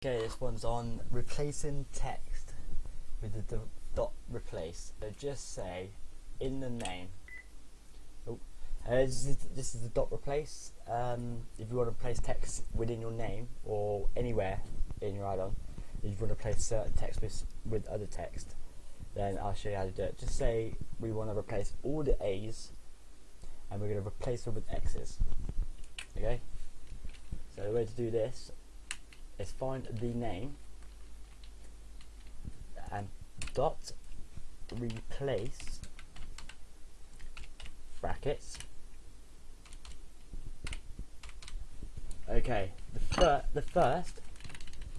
Okay, this one's on replacing text with the dot replace. So just say in the name. Oh, uh, this, is, this is the dot replace. Um, if you want to place text within your name or anywhere in your add-on, if you want to place certain text with, with other text, then I'll show you how to do it. Just say we want to replace all the A's and we're going to replace them with X's. Okay? So the way to do this is find the name and dot replace brackets. Okay the, fir the first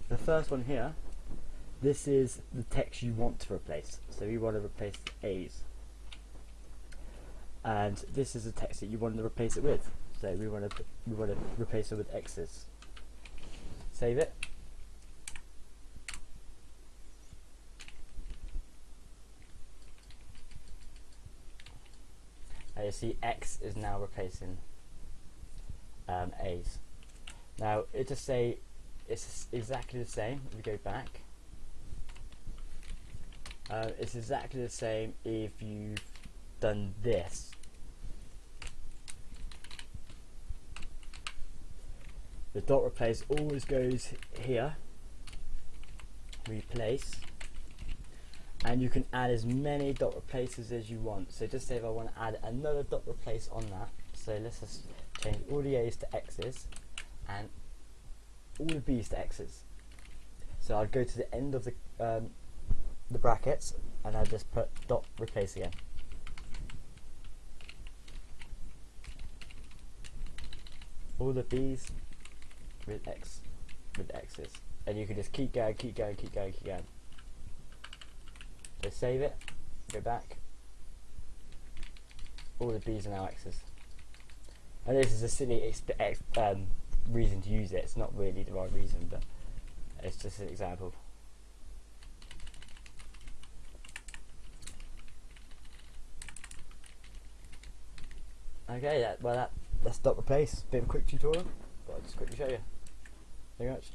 the first one here this is the text you want to replace. So you want to replace A's. And this is the text that you want to replace it with. So we want to we want to replace it with X's Save it. And you see X is now replacing um, A's. Now it just say it's exactly the same if you go back. Uh, it's exactly the same if you've done this the dot replace always goes here. Replace. And you can add as many dot replaces as you want. So just say if I want to add another dot replace on that. So let's just change all the A's to X's and all the B's to X's. So I'd go to the end of the um, the brackets and I'd just put dot replace again. All the B's with X with X's and you can just keep going keep going keep going keep going. So save it go back. All the B's are now X's. And this is a silly um, reason to use it. It's not really the right reason but it's just an example. Okay that, well that, that's dot replace bit of a quick tutorial I'll just quickly show you very much.